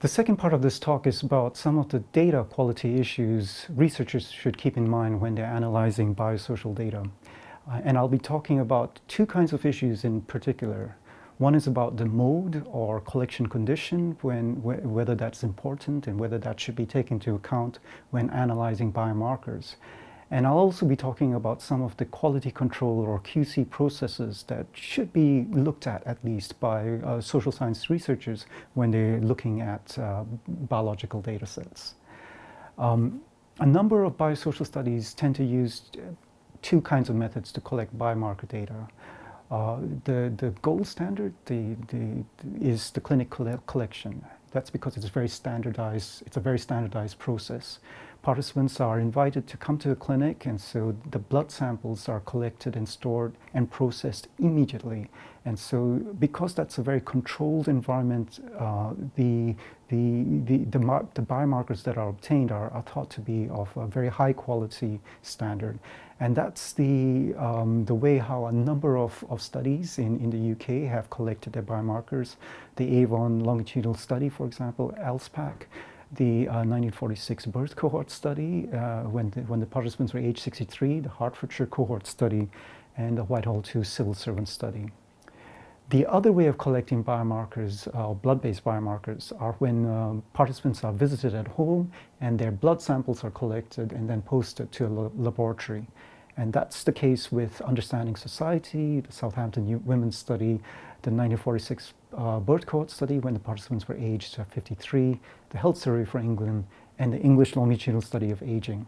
The second part of this talk is about some of the data quality issues researchers should keep in mind when they're analyzing biosocial data. Uh, and I'll be talking about two kinds of issues in particular. One is about the mode or collection condition, when, wh whether that's important and whether that should be taken into account when analyzing biomarkers. And I'll also be talking about some of the quality control or QC processes that should be looked at at least by uh, social science researchers when they're looking at uh, biological data sets. Um, a number of biosocial studies tend to use two kinds of methods to collect biomarker data. Uh, the, the gold standard the, the, is the clinic collection. That's because it's very standardized, it's a very standardized process participants are invited to come to the clinic and so the blood samples are collected and stored and processed immediately. And so because that's a very controlled environment, uh, the, the, the, the, the, biomarkers that are obtained are, are, thought to be of a very high quality standard. And that's the, um, the way how a number of, of studies in, in the UK have collected their biomarkers. The Avon longitudinal study, for example, ALSPAC, the uh, 1946 birth cohort study uh, when, the, when the participants were age 63, the Hertfordshire cohort study, and the Whitehall 2 civil servant study. The other way of collecting biomarkers, uh, blood-based biomarkers, are when um, participants are visited at home and their blood samples are collected and then posted to a laboratory. And that's the case with Understanding Society, the Southampton Women's Study, the 1946 uh, birth cohort study when the participants were aged 53, the Health Survey for England, and the English longitudinal study of aging.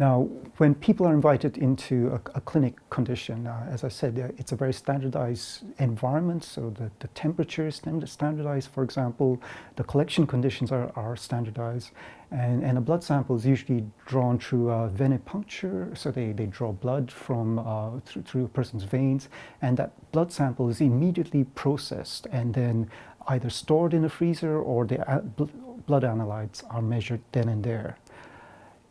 Now, when people are invited into a, a clinic condition, uh, as I said, uh, it's a very standardized environment, so the, the temperature is standardized, for example, the collection conditions are, are standardized, and, and a blood sample is usually drawn through a venipuncture, so they, they draw blood from uh, through, through a person's veins, and that blood sample is immediately processed and then either stored in a freezer or the blood analytes are measured then and there.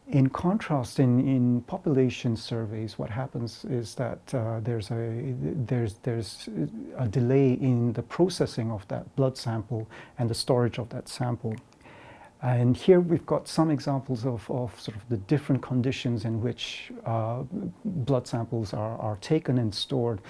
In contrast, in, in population surveys, what happens is that uh, there's, a, there's, there's a delay in the processing of that blood sample and the storage of that sample. And here we've got some examples of, of sort of the different conditions in which uh, blood samples are, are taken and stored.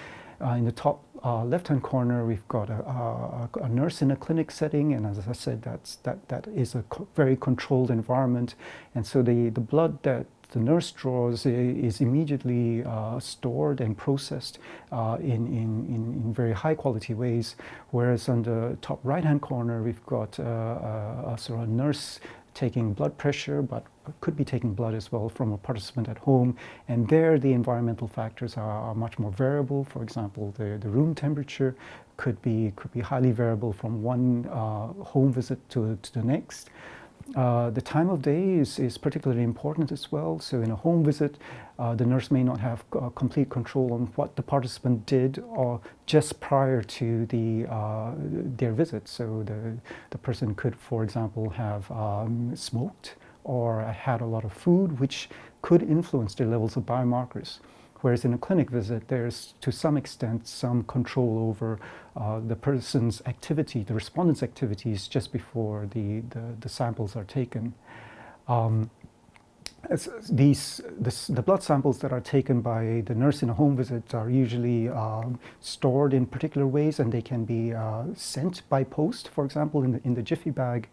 Uh, in the top uh, left-hand corner, we've got a, a, a, nurse in a clinic setting, and as I said, that's, that, that is a co very controlled environment. And so the, the blood that the nurse draws is immediately uh, stored and processed uh, in, in, in, very high quality ways, whereas on the top right-hand corner, we've got uh, a, a sort of nurse taking blood pressure, but could be taking blood as well from a participant at home. And there the environmental factors are, are much more variable. For example, the, the room temperature could be, could be highly variable from one uh, home visit to, to the next. Uh, the time of day is, is particularly important as well. So in a home visit, uh, the nurse may not have uh, complete control on what the participant did or just prior to the, uh, their visit. So the, the person could, for example, have um, smoked or had a lot of food, which could influence their levels of biomarkers. Whereas in a clinic visit, there's to some extent some control over uh, the person's activity, the respondent's activities just before the, the, the samples are taken. Um, these, this, the blood samples that are taken by the nurse in a home visit are usually um, stored in particular ways and they can be uh, sent by post, for example, in the, in the Jiffy bag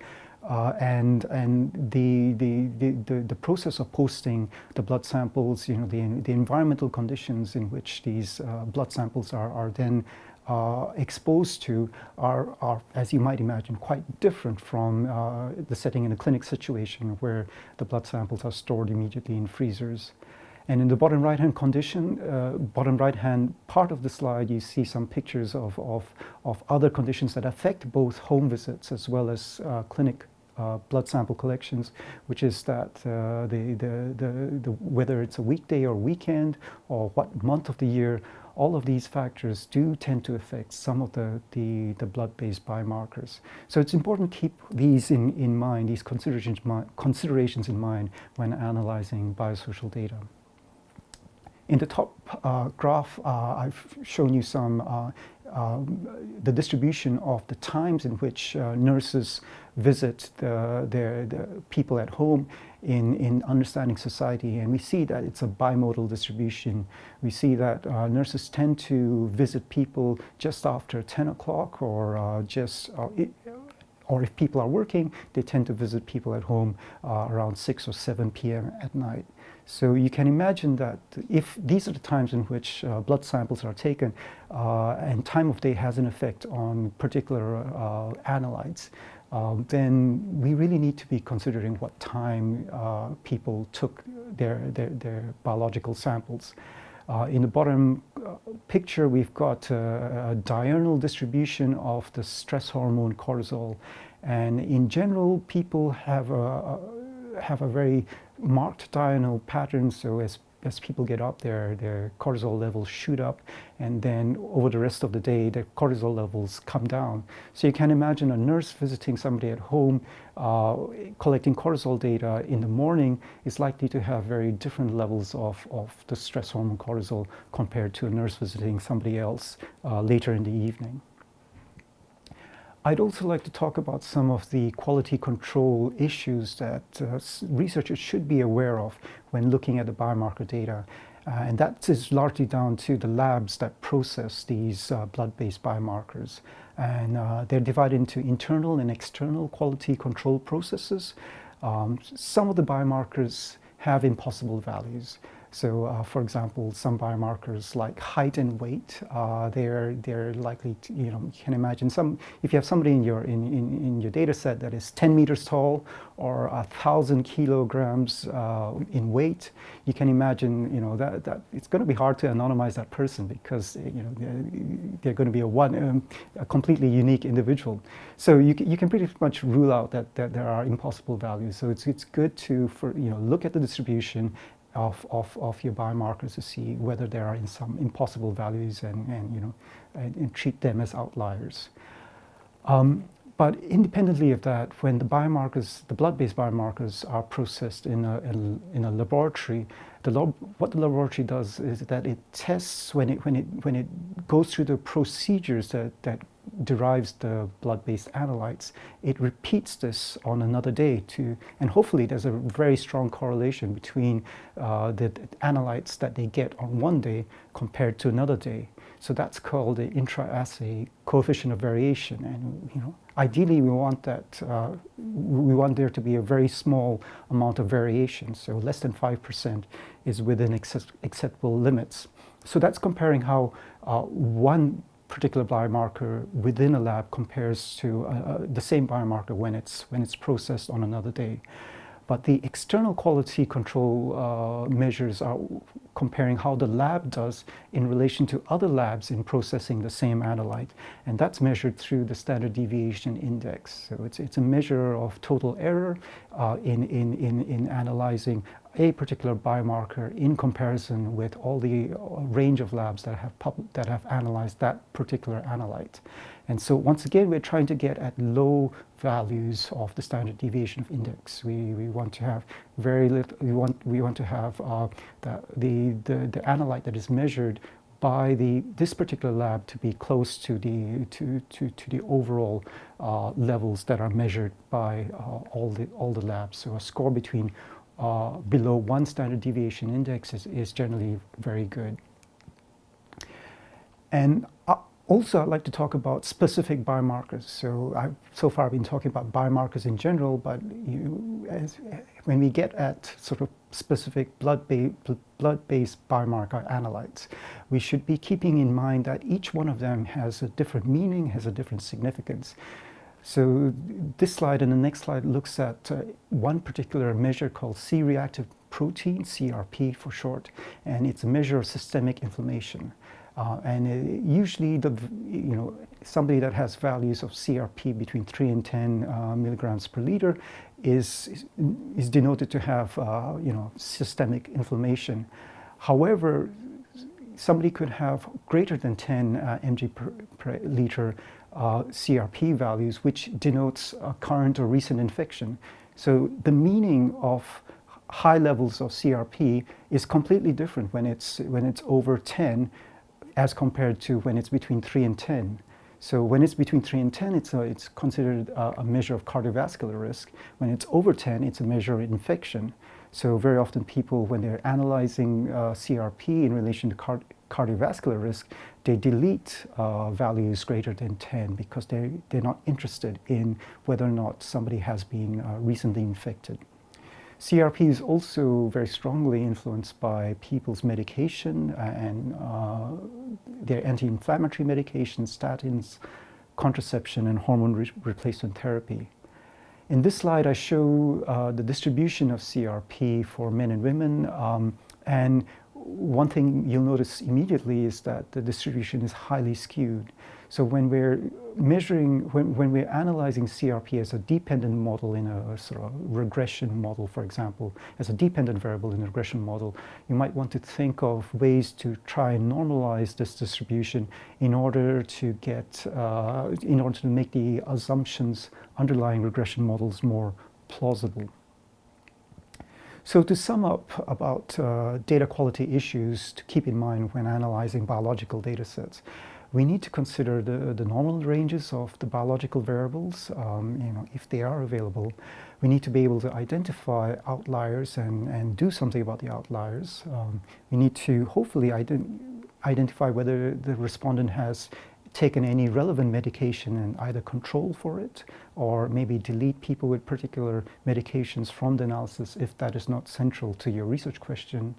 uh, and and the, the, the, the, process of posting the blood samples, you know, the, the environmental conditions in which these uh, blood samples are, are then uh, exposed to are, are, as you might imagine, quite different from uh, the setting in a clinic situation where the blood samples are stored immediately in freezers. And in the bottom right-hand condition, uh, bottom right-hand part of the slide, you see some pictures of, of, of other conditions that affect both home visits as well as uh, clinic uh, blood sample collections, which is that uh, the, the, the, the, whether it's a weekday or weekend or what month of the year, all of these factors do tend to affect some of the, the, the blood-based biomarkers. So it's important to keep these in, in mind, these considerations, considerations in mind when analyzing biosocial data. In the top uh, graph, uh, I've shown you some uh, um, the distribution of the times in which uh, nurses visit the, their, the people at home in, in understanding society. And we see that it's a bimodal distribution. We see that uh, nurses tend to visit people just after 10 o'clock or uh, just, uh, or if people are working, they tend to visit people at home uh, around 6 or 7 p.m. at night. So you can imagine that if these are the times in which uh, blood samples are taken uh, and time of day has an effect on particular uh, analytes, um, then we really need to be considering what time uh, people took their, their, their biological samples. Uh, in the bottom uh, picture, we've got a, a, diurnal distribution of the stress hormone cortisol. And in general, people have a, a have a very marked diurnal pattern. So as as people get up, their, their cortisol levels shoot up, and then over the rest of the day, their cortisol levels come down. So you can imagine a nurse visiting somebody at home, uh, collecting cortisol data in the morning is likely to have very different levels of, of the stress hormone cortisol compared to a nurse visiting somebody else uh, later in the evening. I'd also like to talk about some of the quality control issues that uh, researchers should be aware of when looking at the biomarker data. Uh, and that is largely down to the labs that process these uh, blood-based biomarkers. And uh, they're divided into internal and external quality control processes. Um, some of the biomarkers have impossible values. So, uh, for example, some biomarkers like height and weight, uh, they're they're likely to, you know, you can imagine some. If you have somebody in your in, in, in your data set that is 10 meters tall or a thousand kilograms uh, in weight, you can imagine, you know, that that it's going to be hard to anonymize that person because you know they're, they're going to be a one um, a completely unique individual. So you you can pretty much rule out that, that there are impossible values. So it's it's good to for you know look at the distribution of, of, of your biomarkers to see whether there are in some impossible values and, and you know, and, and treat them as outliers. Um, but independently of that, when the biomarkers, the blood-based biomarkers are processed in a, in, in a laboratory, the lab, what the laboratory does is that it tests when it, when it, when it goes through the procedures that, that derives the blood-based analytes, it repeats this on another day to, and hopefully there's a very strong correlation between uh, the analytes that they get on one day compared to another day. So that's called the intra-assay coefficient of variation. And you know, ideally we want that, uh, we want there to be a very small amount of variation. So less than 5% is within accept acceptable limits. So that's comparing how uh, one particular biomarker within a lab compares to uh, uh, the same biomarker when it's, when it's processed on another day. But the external quality control uh, measures are comparing how the lab does in relation to other labs in processing the same analyte. And that's measured through the standard deviation index. So it's, it's a measure of total error uh, in, in, in, in analyzing a particular biomarker in comparison with all the uh, range of labs that have, that have analyzed that particular analyte. And so once again, we're trying to get at low values of the standard deviation of index. We, we want to have very little, we want, we want to have uh, the, the, the, the analyte that is measured by the, this particular lab to be close to the, to, to, to the overall uh, levels that are measured by uh, all, the, all the labs. So a score between uh, below one standard deviation index is, is generally very good. And uh, also, I'd like to talk about specific biomarkers. So I've so far been talking about biomarkers in general, but you, as, when we get at sort of specific blood-based blood biomarker analytes, we should be keeping in mind that each one of them has a different meaning, has a different significance. So this slide and the next slide looks at uh, one particular measure called C-reactive protein, CRP for short, and it's a measure of systemic inflammation. Uh, and uh, usually, the, you know, somebody that has values of CRP between 3 and 10 uh, milligrams per liter is, is denoted to have, uh, you know, systemic inflammation. However, somebody could have greater than 10 uh, mg per, per liter uh, CRP values, which denotes a current or recent infection. So the meaning of high levels of CRP is completely different when it's, when it's over 10 as compared to when it's between 3 and 10. So when it's between 3 and 10, it's, a, it's considered a, a, measure of cardiovascular risk. When it's over 10, it's a measure of infection. So very often people, when they're analyzing uh, CRP in relation to cardiovascular risk, they delete uh, values greater than 10 because they're, they're not interested in whether or not somebody has been uh, recently infected. CRP is also very strongly influenced by people's medication and uh, their anti-inflammatory medications, statins, contraception, and hormone re replacement therapy. In this slide, I show uh, the distribution of CRP for men and women. Um, and one thing you'll notice immediately is that the distribution is highly skewed. So when we're measuring, when, when we're analyzing CRP as a dependent model in a sort of regression model, for example, as a dependent variable in a regression model, you might want to think of ways to try and normalize this distribution in order to get, uh, in order to make the assumptions underlying regression models more plausible. So to sum up about uh, data quality issues to keep in mind when analyzing biological data sets, we need to consider the, the normal ranges of the biological variables, um, you know, if they are available. We need to be able to identify outliers and, and do something about the outliers. Um, we need to hopefully ident identify whether the respondent has taken any relevant medication and either control for it or maybe delete people with particular medications from the analysis if that is not central to your research question.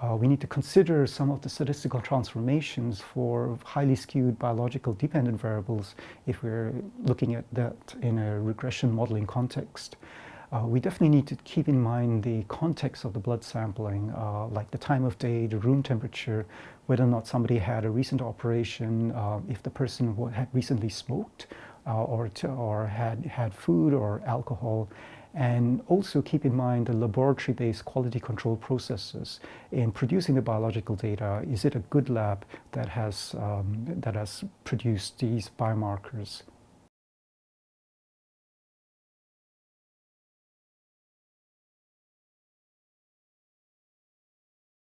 Uh, we need to consider some of the statistical transformations for highly skewed biological dependent variables if we're looking at that in a regression modeling context. Uh, we definitely need to keep in mind the context of the blood sampling, uh, like the time of day, the room temperature, whether or not somebody had a recent operation, uh, if the person had recently smoked uh, or, or had had food or alcohol, and also keep in mind the laboratory-based quality control processes in producing the biological data. Is it a good lab that has, um, that has produced these biomarkers?